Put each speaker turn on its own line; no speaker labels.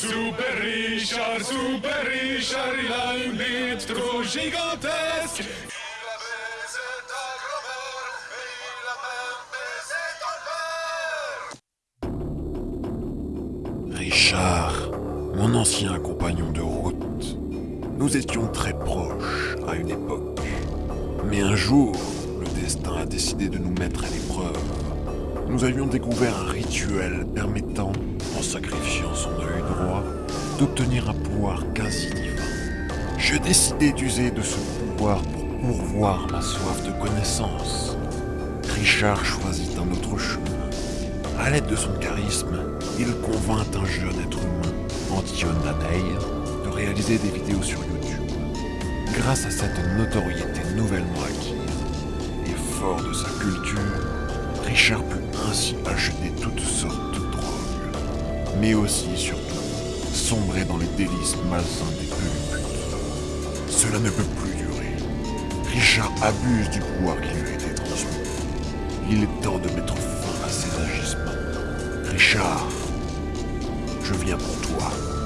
Super Richard, Super Richard, il a une bite trop gigantesque.
Richard, mon ancien compagnon de route. Nous étions très proches à une époque. Mais un jour, le destin a décidé de nous mettre à l'épreuve. Nous avions découvert un rituel permettant, en sacrifiant son œil droit, d'obtenir un pouvoir quasi divin. Je décidai d'user de ce pouvoir pour pourvoir ma soif de connaissance. Richard choisit un autre chemin. À l'aide de son charisme, il convainc un jeune être humain, Antion Daney, de réaliser des vidéos sur YouTube. Grâce à cette notoriété nouvellement acquise et fort de sa culture, Richard put ainsi acheter toutes sortes mais aussi, surtout, sombrer dans les délices malsains des putes. Cela ne peut plus durer. Richard abuse du pouvoir qui lui a été transmis. Il est temps de mettre fin à ses agissements. Richard, je viens pour toi.